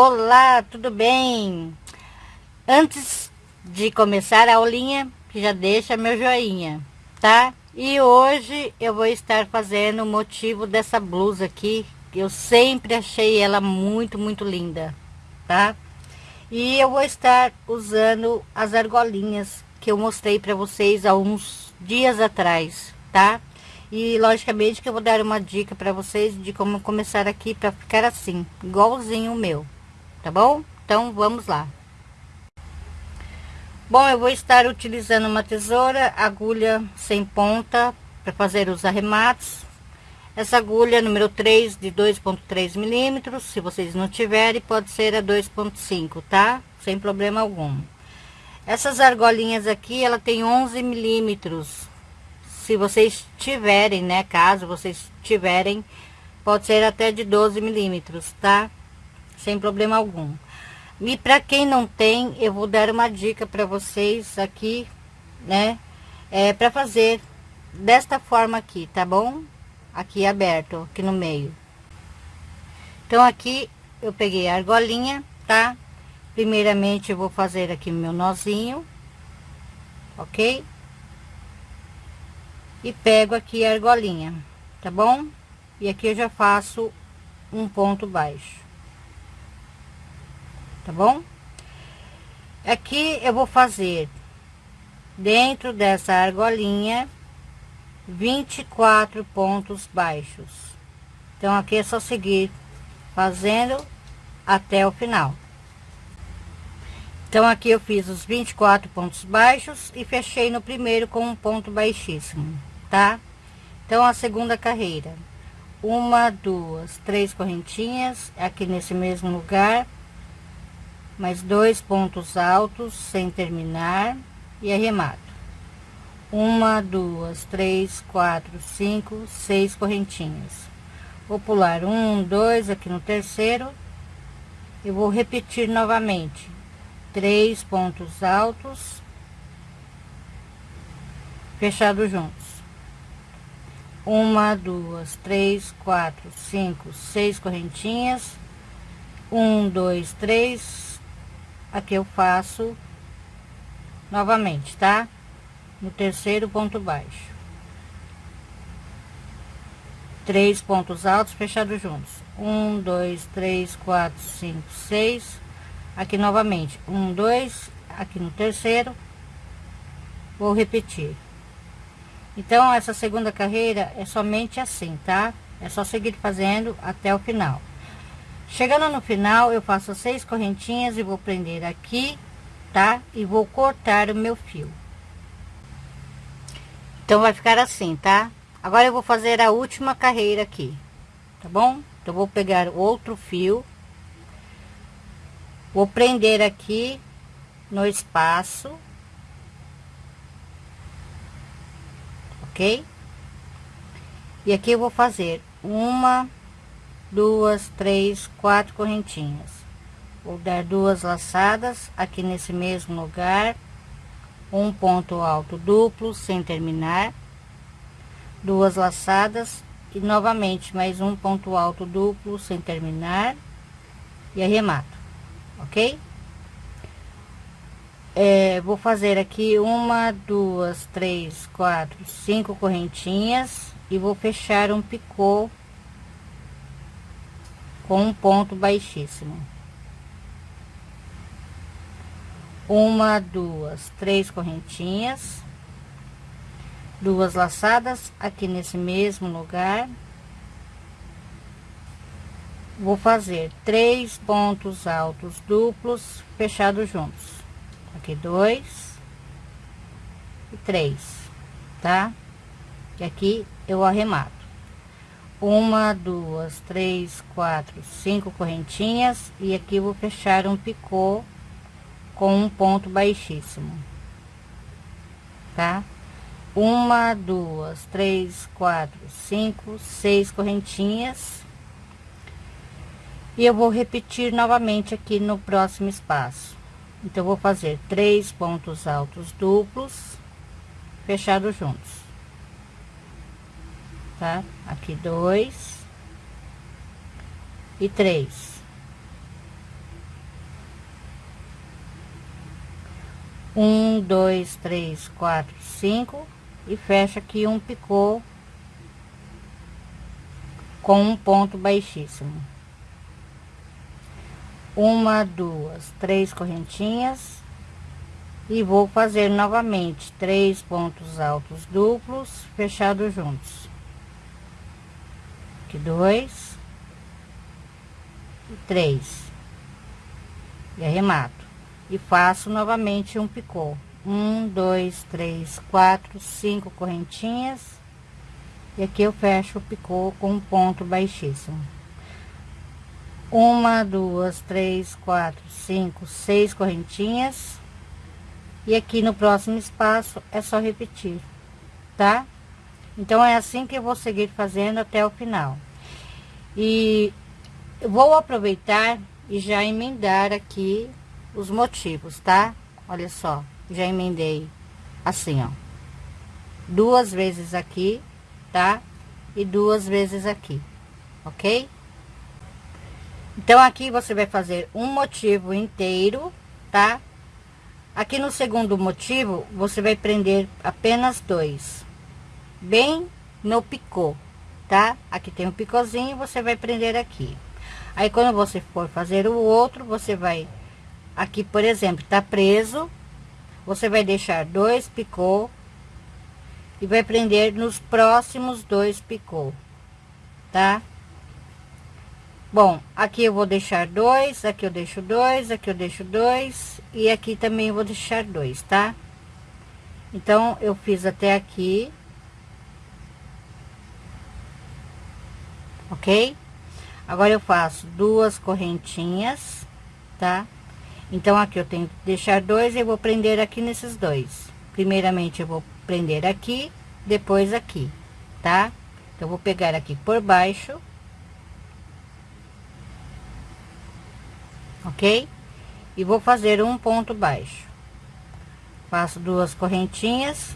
Olá, tudo bem? Antes de começar a aulinha, já deixa meu joinha, tá? E hoje eu vou estar fazendo o motivo dessa blusa aqui, eu sempre achei ela muito, muito linda, tá? E eu vou estar usando as argolinhas que eu mostrei para vocês há uns dias atrás, tá? E logicamente que eu vou dar uma dica para vocês de como começar aqui para ficar assim, igualzinho o meu, tá bom? Então vamos lá. Bom, eu vou estar utilizando uma tesoura, agulha sem ponta para fazer os arremates. Essa agulha número 3 de 2.3 milímetros, se vocês não tiverem, pode ser a 2.5, tá? Sem problema algum. Essas argolinhas aqui, ela tem 11 milímetros. Se vocês tiverem, né? Caso vocês tiverem, pode ser até de 12 milímetros, tá? Sem problema algum. E para quem não tem, eu vou dar uma dica para vocês aqui, né? É para fazer desta forma aqui, tá bom? Aqui aberto, aqui no meio. Então aqui eu peguei a argolinha, tá? Primeiramente eu vou fazer aqui meu nozinho, ok? E pego aqui a argolinha, tá bom? E aqui eu já faço um ponto baixo tá bom? Aqui eu vou fazer dentro dessa argolinha 24 pontos baixos. Então aqui é só seguir fazendo até o final. Então aqui eu fiz os 24 pontos baixos e fechei no primeiro com um ponto baixíssimo, tá? Então a segunda carreira, uma, duas, três correntinhas aqui nesse mesmo lugar mais dois pontos altos sem terminar e arremato. Uma duas três quatro cinco seis correntinhas. Vou pular um dois aqui no terceiro. Eu vou repetir novamente. Três pontos altos fechados juntos. Uma duas três quatro cinco seis correntinhas. Um dois três aqui eu faço novamente, tá? No terceiro ponto baixo. Três pontos altos fechados juntos. Um, dois, três, quatro, cinco, seis. Aqui novamente. Um, dois, aqui no terceiro. Vou repetir. Então, essa segunda carreira é somente assim, tá? É só seguir fazendo até o final. Chegando no final, eu faço seis correntinhas e vou prender aqui, tá? E vou cortar o meu fio. Então, vai ficar assim, tá? Agora, eu vou fazer a última carreira aqui, tá bom? Então, vou pegar outro fio. Vou prender aqui no espaço. Ok? E aqui eu vou fazer uma duas, três, quatro correntinhas. Vou dar duas laçadas aqui nesse mesmo lugar, um ponto alto duplo sem terminar, duas laçadas e novamente mais um ponto alto duplo sem terminar e arremato, ok? É, vou fazer aqui uma, duas, três, quatro, cinco correntinhas e vou fechar um picô com um ponto baixíssimo. Uma, duas, três correntinhas, duas laçadas aqui nesse mesmo lugar. Vou fazer três pontos altos duplos fechados juntos. Aqui dois e três, tá? E aqui eu arremato uma, duas, três, quatro, cinco correntinhas e aqui vou fechar um picô com um ponto baixíssimo, tá? Uma, duas, três, quatro, cinco, seis correntinhas e eu vou repetir novamente aqui no próximo espaço. Então, vou fazer três pontos altos duplos fechados juntos tá? Aqui dois e três. Um, dois, três, quatro, cinco e fecha aqui um picô com um ponto baixíssimo. Uma, duas, três correntinhas e vou fazer novamente três pontos altos duplos fechados juntos aqui dois. E três. E arremato. E faço novamente um picô. Um dois três quatro cinco correntinhas. E aqui eu fecho o picô com um ponto baixíssimo. Uma duas três quatro cinco seis correntinhas. E aqui no próximo espaço é só repetir tá então é assim que eu vou seguir fazendo até o final e vou aproveitar e já emendar aqui os motivos, tá? Olha só, já emendei assim, ó. Duas vezes aqui, tá? E duas vezes aqui, ok? Então, aqui você vai fazer um motivo inteiro, tá? Aqui no segundo motivo, você vai prender apenas dois. Bem no picô, tá? Aqui tem um picôzinho, você vai prender aqui. Aí, quando você for fazer o outro, você vai Aqui, por exemplo, tá preso. Você vai deixar dois picô. E vai prender nos próximos dois picô. Tá? Bom, aqui eu vou deixar dois, aqui eu deixo dois, aqui eu deixo dois. E aqui também vou deixar dois, tá? Então, eu fiz até aqui. Ok? Agora eu faço duas correntinhas, tá? Então, aqui eu tenho que deixar dois e vou prender aqui nesses dois. Primeiramente, eu vou prender aqui, depois aqui, tá? Então, eu vou pegar aqui por baixo. Ok? E vou fazer um ponto baixo. Faço duas correntinhas.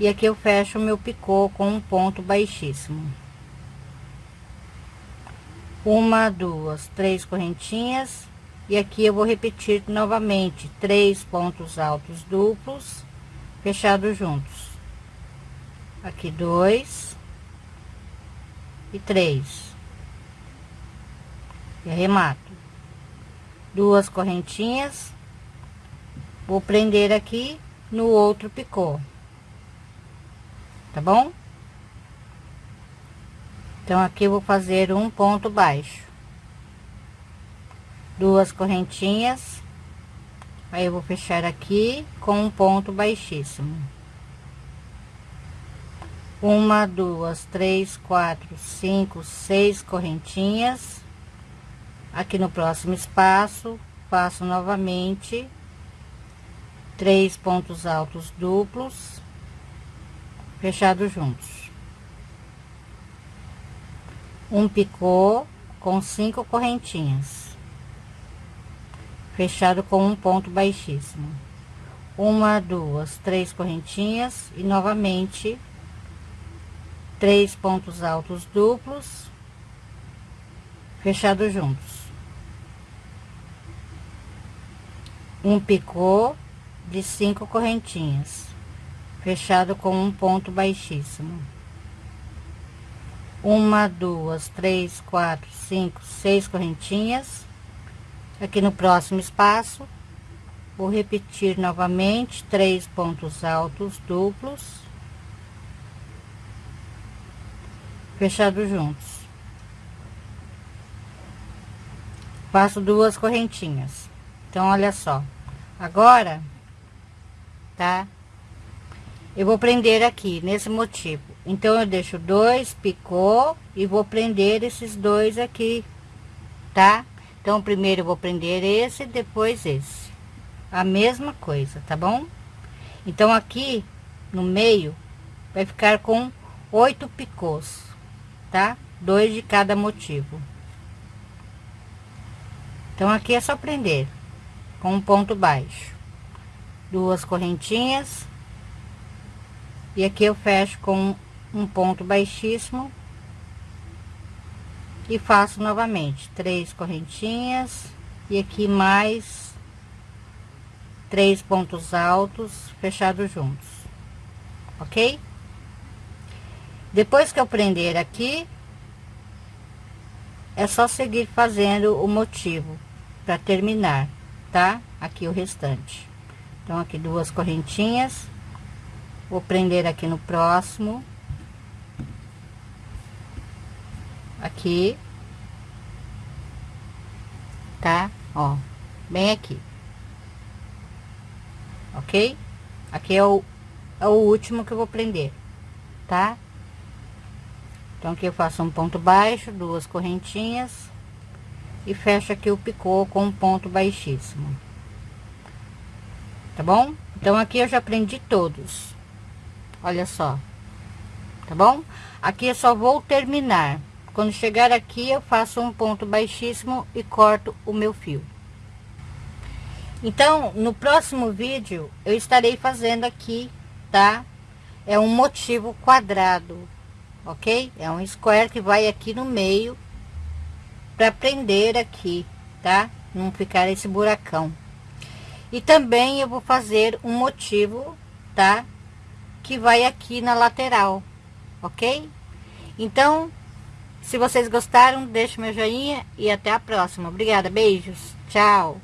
E aqui eu fecho o meu picô com um ponto baixíssimo. Uma, duas, três correntinhas. E aqui eu vou repetir novamente. Três pontos altos duplos fechados juntos. Aqui dois e três. E arremato. Duas correntinhas. Vou prender aqui no outro picô. Tá bom então aqui vou fazer um ponto baixo. Duas correntinhas. Aí eu vou fechar aqui com um ponto baixíssimo. Uma duas três quatro cinco seis correntinhas. Aqui no próximo espaço faço novamente três pontos altos duplos fechados juntos um picô com cinco correntinhas. Fechado com um ponto baixíssimo. Uma duas três correntinhas e novamente três pontos altos duplos fechados juntos. Um picô de cinco correntinhas fechado com um ponto baixíssimo uma duas três quatro cinco seis correntinhas Aqui no próximo espaço, vou repetir novamente três pontos altos duplos, fechados juntos. Faço duas correntinhas. Então, olha só. Agora, tá? Eu vou prender aqui, nesse motivo. Então, eu deixo dois picô e vou prender esses dois aqui, tá? Então, primeiro eu vou prender esse, depois esse. A mesma coisa, tá bom? Então, aqui no meio vai ficar com oito picôs, tá? Dois de cada motivo. Então, aqui é só prender com um ponto baixo. Duas correntinhas. E aqui eu fecho com um ponto baixíssimo e faço novamente três correntinhas e aqui mais três pontos altos fechados juntos, ok? Depois que eu prender aqui, é só seguir fazendo o motivo para terminar, tá? Aqui o restante. Então, aqui duas correntinhas. Vou prender aqui no próximo. Aqui. Tá? Ó, bem aqui. Ok? Aqui é o, é o último que eu vou prender, tá? Então, aqui eu faço um ponto baixo, duas correntinhas e fecho aqui o picô com um ponto baixíssimo. Tá bom? Então, aqui eu já prendi todos. Olha só. Tá bom? Aqui eu só vou terminar. Quando chegar aqui, eu faço um ponto baixíssimo e corto o meu fio. Então, no próximo vídeo, eu estarei fazendo aqui, tá? É um motivo quadrado, ok? É um square que vai aqui no meio para prender aqui, tá? Não ficar esse buracão. E também eu vou fazer um motivo, tá? Que vai aqui na lateral, ok? Então, se vocês gostaram, deixe meu joinha e até a próxima. Obrigada, beijos, tchau!